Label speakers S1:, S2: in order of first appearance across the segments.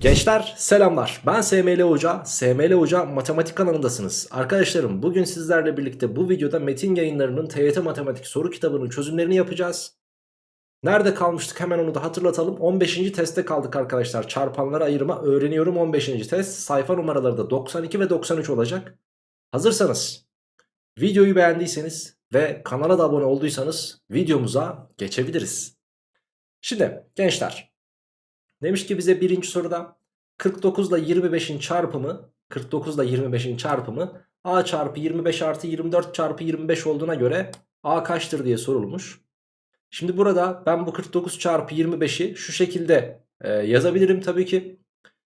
S1: Gençler selamlar ben SML Hoca, SML Hoca matematik kanalındasınız. Arkadaşlarım bugün sizlerle birlikte bu videoda metin yayınlarının TYT matematik soru kitabının çözümlerini yapacağız. Nerede kalmıştık hemen onu da hatırlatalım. 15. testte kaldık arkadaşlar. Çarpanları ayırma öğreniyorum 15. test. Sayfa numaraları da 92 ve 93 olacak. Hazırsanız videoyu beğendiyseniz ve kanala da abone olduysanız videomuza geçebiliriz. Şimdi gençler Demiş ki bize birinci soruda 49 ile 25'in çarpımı 49 ile 25'in çarpımı a çarpı 25 artı 24 çarpı 25 olduğuna göre a kaçtır diye sorulmuş. Şimdi burada ben bu 49 çarpı 25'i şu şekilde e, yazabilirim tabii ki.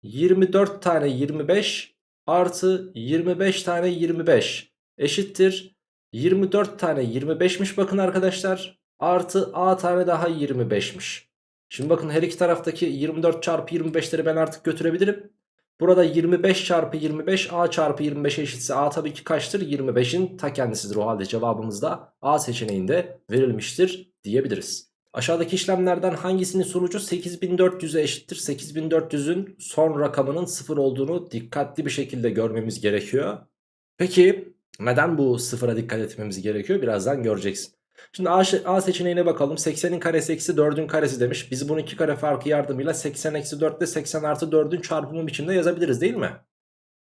S1: 24 tane 25 artı 25 tane 25 eşittir. 24 tane 25'miş bakın arkadaşlar. Artı a tane daha 25'miş. Şimdi bakın her iki taraftaki 24 çarpı 25'leri ben artık götürebilirim. Burada 25 çarpı 25 a çarpı 25'e eşitse a tabii ki kaçtır? 25'in ta kendisidir o halde cevabımız da a seçeneğinde verilmiştir diyebiliriz. Aşağıdaki işlemlerden hangisinin sonucu 8400'e eşittir? 8400'ün son rakamının 0 olduğunu dikkatli bir şekilde görmemiz gerekiyor. Peki neden bu sıfıra dikkat etmemiz gerekiyor? Birazdan göreceksin. Şimdi A, A seçeneğine bakalım. 80'in karesi eksi 4'ün karesi demiş. Biz bunu iki kare farkı yardımıyla 80 eksi 4 ile 80 artı 4'ün çarpımı biçimde yazabiliriz değil mi?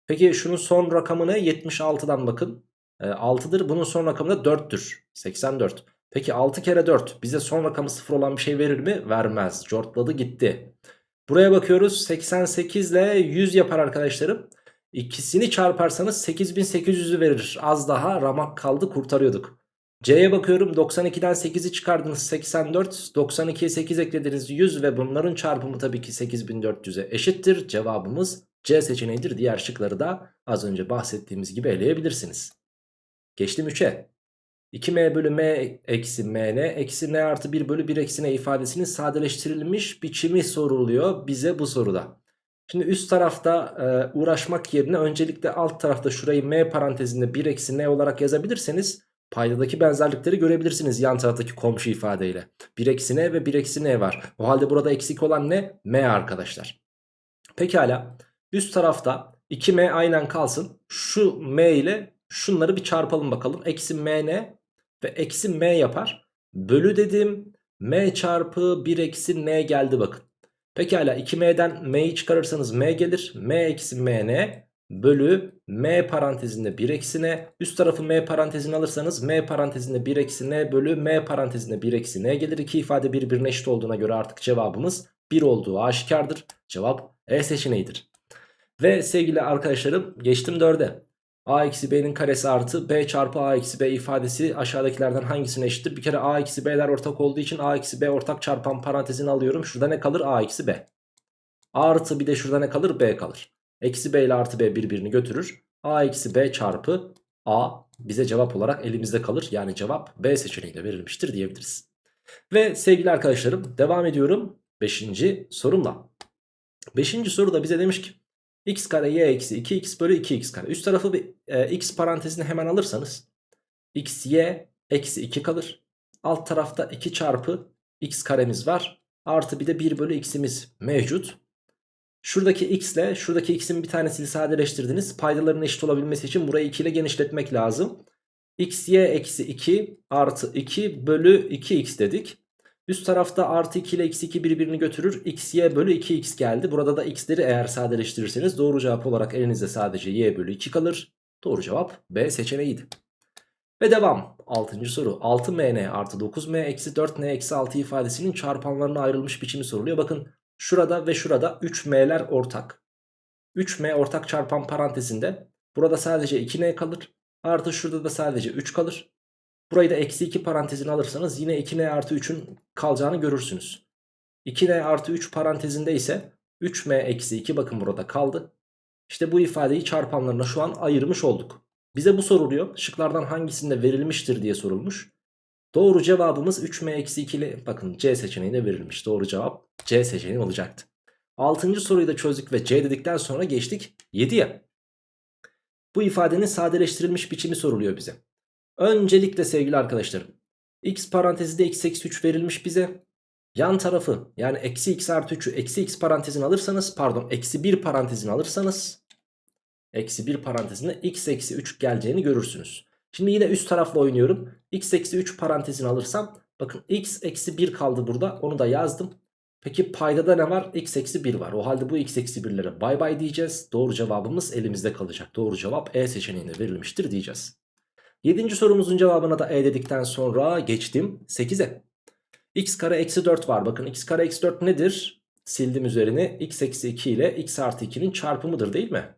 S1: Peki şunun son rakamı ne? 76'dan bakın. E, 6'dır. Bunun son rakamı da 4'tür. 84. Peki 6 kere 4 bize son rakamı 0 olan bir şey verir mi? Vermez. Cortladı gitti. Buraya bakıyoruz. 88 ile 100 yapar arkadaşlarım. İkisini çarparsanız 8800'ü verir. Az daha ramak kaldı kurtarıyorduk. C'ye bakıyorum 92'den 8'i çıkardınız 84 92'ye 8 eklediniz 100 ve bunların çarpımı tabii ki 8400'e eşittir. Cevabımız C seçeneğidir. Diğer şıkları da az önce bahsettiğimiz gibi eleyebilirsiniz. Geçtim 3'e. 2m bölü m eksi mn eksi n artı 1 bölü 1 eksi n ifadesinin sadeleştirilmiş biçimi soruluyor bize bu soruda. Şimdi üst tarafta e, uğraşmak yerine öncelikle alt tarafta şurayı m parantezinde 1 eksi n olarak yazabilirseniz Paydadaki benzerlikleri görebilirsiniz yan taraftaki komşu ifadeyle. 1 eksi n ve 1 eksi n var. O halde burada eksik olan ne? m arkadaşlar. Pekala üst tarafta 2m aynen kalsın. Şu m ile şunları bir çarpalım bakalım. Eksi mn ve eksi m yapar. Bölü dedim m çarpı 1 eksi n geldi bakın. Pekala 2m'den m'yi çıkarırsanız m gelir. m eksi mn bölü m parantezinde 1 eksi n. Üst tarafı m parantezine alırsanız m parantezinde 1 eksi n bölü m parantezinde 1 eksi n gelir. İki ifade birbirine eşit olduğuna göre artık cevabımız 1 olduğu aşikardır. Cevap E seçeneğidir. Ve sevgili arkadaşlarım geçtim 4'e. a eksi b'nin karesi artı b çarpı a eksi b ifadesi aşağıdakilerden hangisine eşittir? Bir kere a eksi b'ler ortak olduğu için a eksi b ortak çarpan parantezini alıyorum. Şurada ne kalır? a eksi b. Artı bir de şurada ne kalır? b kalır. Eksi b ile artı b birbirini götürür. a eksi b çarpı a bize cevap olarak elimizde kalır. Yani cevap b seçeneğiyle verilmiştir diyebiliriz. Ve sevgili arkadaşlarım devam ediyorum 5. sorumla. 5. soruda bize demiş ki x kare y eksi 2x bölü 2x kare. Üst tarafı bir e, x parantezini hemen alırsanız x y eksi 2 kalır. Alt tarafta 2 çarpı x karemiz var. Artı bir de 1 bölü x'imiz mevcut. Şuradaki x ile şuradaki x'in bir tanesini sadeleştirdiniz. Paydaların eşit olabilmesi için burayı 2 ile genişletmek lazım. x y eksi 2 artı 2 bölü 2x dedik. Üst tarafta artı 2 ile eksi 2 birbirini götürür. x y bölü 2x geldi. Burada da x'leri eğer sadeleştirirseniz doğru cevap olarak elinizde sadece y bölü 2 kalır. Doğru cevap B seçeneğiydi. Ve devam. 6. soru. 6mn artı 9m eksi 4n eksi 6 ifadesinin çarpanlarına ayrılmış biçimi soruluyor. Bakın Şurada ve şurada 3m'ler ortak. 3m ortak çarpan parantezinde burada sadece 2n kalır. Artı şurada da sadece 3 kalır. Burayı da eksi 2 parantezine alırsanız yine 2n artı 3'ün kalacağını görürsünüz. 2n artı 3 parantezinde ise 3m eksi 2 bakın burada kaldı. İşte bu ifadeyi çarpanlarına şu an ayırmış olduk. Bize bu soruluyor. Şıklardan hangisinde verilmiştir diye sorulmuş. Doğru cevabımız 3m-2'li bakın C seçeneğine verilmiş. Doğru cevap C seçeneği olacaktı. 6. soruyu da çözdük ve C dedikten sonra geçtik 7'ye. Bu ifadenin sadeleştirilmiş biçimi soruluyor bize. Öncelikle sevgili arkadaşlarım x parantezinde x eksi 3 verilmiş bize. yan tarafı yani eksi x artı 3'ü eksi x parantezine alırsanız pardon eksi 1 parantezine alırsanız eksi 1 parantezine x eksi 3 geleceğini görürsünüz. Şimdi yine üst tarafla oynuyorum. x eksi 3 parantezini alırsam bakın x eksi 1 kaldı burada onu da yazdım. Peki paydada ne var? x eksi 1 var. O halde bu x eksi 1'lere bay bay diyeceğiz. Doğru cevabımız elimizde kalacak. Doğru cevap E seçeneğinde verilmiştir diyeceğiz. Yedinci sorumuzun cevabına da E dedikten sonra geçtim 8'e. x kare eksi 4 var. Bakın x kare eksi 4 nedir? Sildim üzerini. x eksi 2 ile x artı 2'nin çarpımıdır değil mi?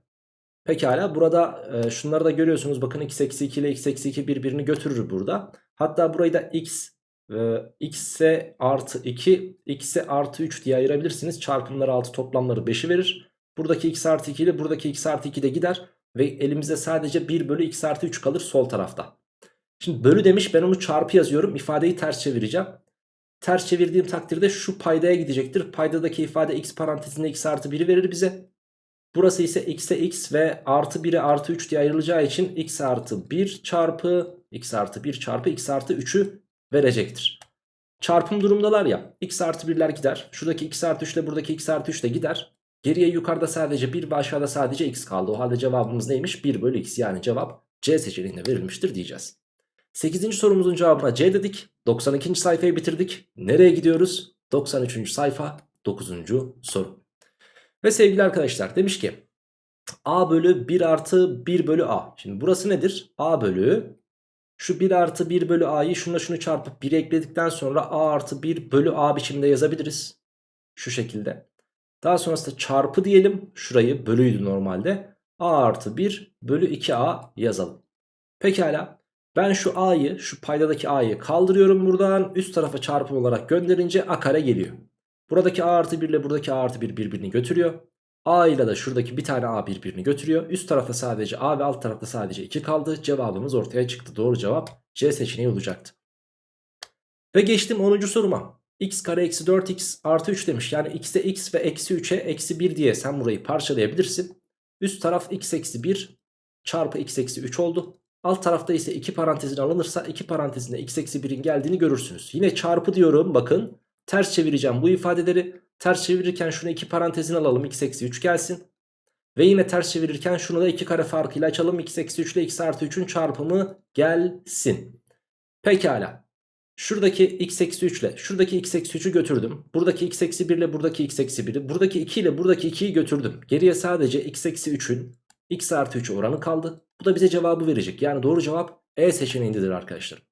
S1: Pekala burada e, şunları da görüyorsunuz. Bakın x eksi 2 ile x eksi 2 birbirini götürür burada. Hatta burayı da x e, x'e artı 2 x'e artı 3 diye ayırabilirsiniz. Çarpımları 6 toplamları 5'i verir. Buradaki x artı 2 ile buradaki x artı 2 de gider. Ve elimizde sadece 1 bölü x artı 3 kalır sol tarafta. Şimdi bölü demiş ben onu çarpı yazıyorum. İfadeyi ters çevireceğim. Ters çevirdiğim takdirde şu paydaya gidecektir. Paydadaki ifade x parantezinde x artı 1'i verir bize. Burası ise x'e x ve artı 1'e artı 3 diye ayrılacağı için x artı 1 çarpı x artı 1 çarpı x artı 3'ü verecektir. Çarpım durumdalar ya x artı 1'ler gider. Şuradaki x artı 3 ile buradaki x artı 3 de gider. Geriye yukarıda sadece 1 ve aşağıda sadece x kaldı. O halde cevabımız neymiş? 1 bölü x yani cevap C seçeneğinde verilmiştir diyeceğiz. 8. sorumuzun cevabına C dedik. 92. sayfayı bitirdik. Nereye gidiyoruz? 93. sayfa 9. soru. Ve sevgili arkadaşlar demiş ki A bölü 1 artı 1 bölü A. Şimdi burası nedir? A bölü şu 1 artı 1 bölü A'yı şununla şunu çarpıp 1'e ekledikten sonra A artı 1 bölü A biçimde yazabiliriz. Şu şekilde. Daha sonrasında çarpı diyelim. Şurayı bölüydü normalde. A artı 1 bölü 2A yazalım. Pekala. Ben şu A'yı şu paydadaki A'yı kaldırıyorum buradan. Üst tarafa çarpım olarak gönderince A kare geliyor. Buradaki A artı 1 ile buradaki A artı 1 birbirini götürüyor. A ile de şuradaki bir tane A birbirini götürüyor. Üst tarafta sadece A ve alt tarafta sadece 2 kaldı. Cevabımız ortaya çıktı. Doğru cevap C seçeneği olacaktı. Ve geçtim 10. soruma. x kare eksi 4x artı 3 demiş. Yani x'e x ve eksi 3'e eksi 1 diye sen burayı parçalayabilirsin. Üst taraf x eksi 1 çarpı x eksi 3 oldu. Alt tarafta ise 2 parantezin alınırsa 2 parantezinde x eksi 1'in geldiğini görürsünüz. Yine çarpı diyorum bakın. Ters çevireceğim bu ifadeleri. Ters çevirirken şunu 2 parantezin alalım x eksi 3 gelsin. Ve yine ters çevirirken şunu da 2 kare farkıyla açalım. x eksi 3 ile x artı 3'ün çarpımı gelsin. Pekala. Şuradaki x eksi 3 ile şuradaki x eksi 3'ü götürdüm. Buradaki x eksi 1 ile buradaki x eksi 1'i. Buradaki 2 ile buradaki 2'yi götürdüm. Geriye sadece x eksi 3'ün x artı 3 oranı kaldı. Bu da bize cevabı verecek. Yani doğru cevap E seçeneğindedir arkadaşlar.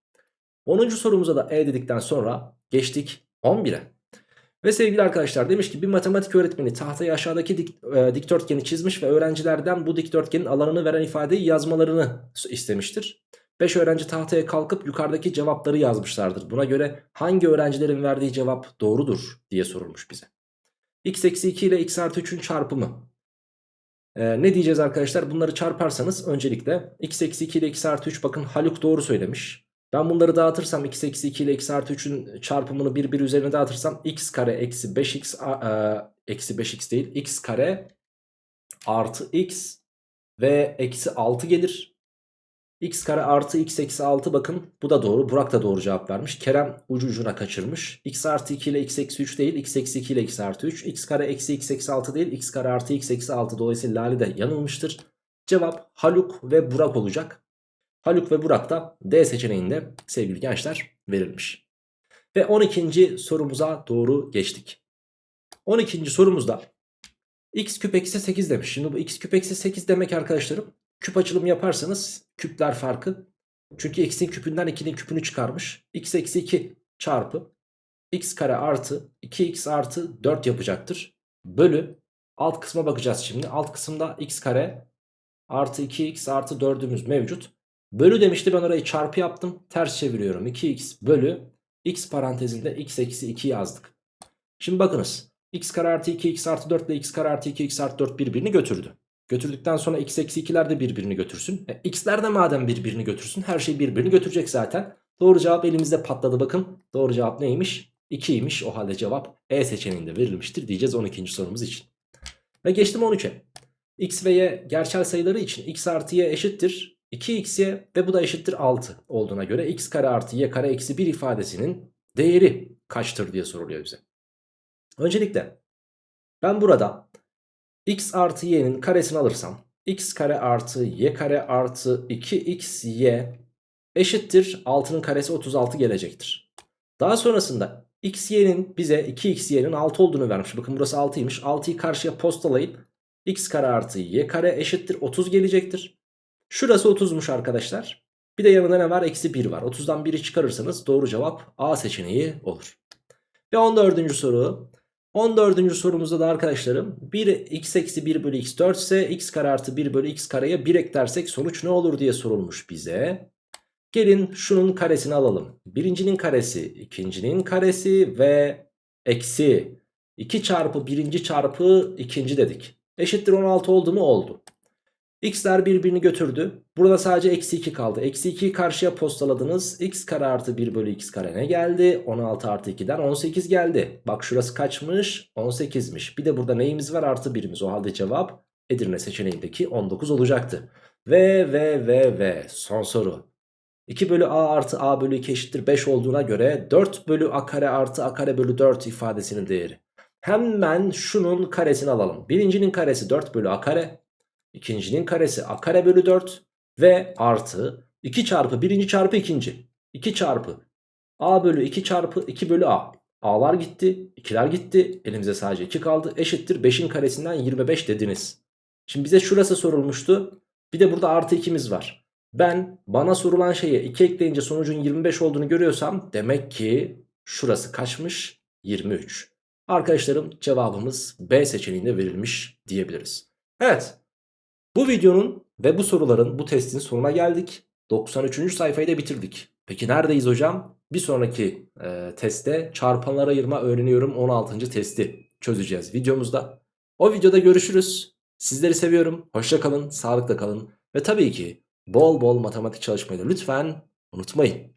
S1: 10. sorumuza da E dedikten sonra geçtik 11'e. Ve sevgili arkadaşlar demiş ki bir matematik öğretmeni tahtaya aşağıdaki dik, e, dikdörtgeni çizmiş ve öğrencilerden bu dikdörtgenin alanını veren ifadeyi yazmalarını istemiştir. 5 öğrenci tahtaya kalkıp yukarıdaki cevapları yazmışlardır. Buna göre hangi öğrencilerin verdiği cevap doğrudur diye sorulmuş bize. x eksi 2 ile x artı 3'ün çarpımı. Ee, ne diyeceğiz arkadaşlar? Bunları çarparsanız öncelikle x eksi 2 ile x artı 3 bakın Haluk doğru söylemiş. Ben bunları dağıtırsam x eksi 2 ile x artı 3'ün çarpımını bir bir üzerine dağıtırsam x kare eksi 5x e, eksi 5x değil x kare artı x ve eksi 6 gelir. x kare artı x eksi 6 bakın bu da doğru. Burak da doğru cevap vermiş. Kerem ucu ucuna kaçırmış. x artı 2 ile x eksi 3 değil. x eksi 2 ile x artı 3. x kare eksi x eksi 6 değil. x kare artı x eksi 6 dolayısıyla Lale de yanılmıştır. Cevap Haluk ve Burak olacak. Haluk ve Burak da D seçeneğinde sevgili gençler verilmiş. Ve 12. sorumuza doğru geçtik. 12. sorumuzda x küp eksi 8 demiş. Şimdi bu x küp eksi 8 demek arkadaşlarım küp açılımı yaparsanız küpler farkı. Çünkü x'in küpünden 2'nin küpünü çıkarmış. x eksi 2 çarpı x kare artı 2x artı 4 yapacaktır. Bölü alt kısma bakacağız şimdi. Alt kısımda x kare artı 2x artı 4'ümüz mevcut. Bölü demişti ben orayı çarpı yaptım. Ters çeviriyorum. 2x bölü x parantezinde x eksi 2 yazdık. Şimdi bakınız. x kare artı 2x artı 4 ile x kare artı 2x artı 4 birbirini götürdü. Götürdükten sonra x eksi 2'ler de birbirini götürsün. E, x'ler de madem birbirini götürsün her şey birbirini götürecek zaten. Doğru cevap elimizde patladı bakın. Doğru cevap neymiş? 2'ymiş. O halde cevap E seçeneğinde verilmiştir diyeceğiz 12. sorumuz için. Ve geçtim 13'e. x ve y gerçel sayıları için x artı y eşittir 2xy ve bu da eşittir 6 olduğuna göre x kare artı y kare eksi 1 ifadesinin değeri kaçtır diye soruluyor bize. Öncelikle ben burada x artı y'nin karesini alırsam x kare artı y kare artı 2xy eşittir 6'nın karesi 36 gelecektir. Daha sonrasında x y'nin bize 2xy'nin 6 olduğunu vermiş. Bakın burası 6'ymış. 6'yı karşıya postalayıp x kare artı y kare eşittir 30 gelecektir. Şurası 30'muş arkadaşlar. Bir de yanında ne var? Eksi 1 var. 30'dan 1'i çıkarırsanız doğru cevap A seçeneği olur. Ve 14. soru. 14. sorumuzda da arkadaşlarım 1 x eksi 1 bölü x 4 ise x kare artı 1 bölü x kareye 1 eklersek sonuç ne olur diye sorulmuş bize. Gelin şunun karesini alalım. Birincinin karesi, ikincinin karesi ve eksi 2 çarpı birinci çarpı ikinci dedik. Eşittir 16 oldu mu? Oldu. X'ler birbirini götürdü. Burada sadece eksi 2 kaldı. Eksi 2'yi karşıya postaladınız. X kare artı 1 bölü x kare ne geldi? 16 artı 2'den 18 geldi. Bak şurası kaçmış? 18'miş. Bir de burada neyimiz var? Artı 1'imiz. O halde cevap Edirne seçeneğindeki 19 olacaktı. Ve ve ve ve son soru. 2 bölü a artı a bölü 2 eşittir 5 olduğuna göre 4 bölü a kare artı a kare bölü 4 ifadesinin değeri. Hemen şunun karesini alalım. Birincinin karesi 4 bölü a kare. İkincinin karesi a kare bölü 4 ve artı 2 çarpı birinci çarpı ikinci. 2 çarpı a bölü 2 çarpı 2 bölü a. A'lar gitti, 2'ler gitti. Elimize sadece 2 kaldı. Eşittir 5'in karesinden 25 dediniz. Şimdi bize şurası sorulmuştu. Bir de burada artı 2'miz var. Ben bana sorulan şeye 2 ekleyince sonucun 25 olduğunu görüyorsam demek ki şurası kaçmış? 23. Arkadaşlarım cevabımız B seçeneğinde verilmiş diyebiliriz. Evet bu videonun ve bu soruların bu testin sonuna geldik. 93. sayfayı da bitirdik. Peki neredeyiz hocam? Bir sonraki e, testte çarpanlara ayırma öğreniyorum 16. testi çözeceğiz videomuzda. O videoda görüşürüz. Sizleri seviyorum. Hoşça kalın, sağlıkla kalın ve tabii ki bol bol matematik çalışmayı da lütfen unutmayın.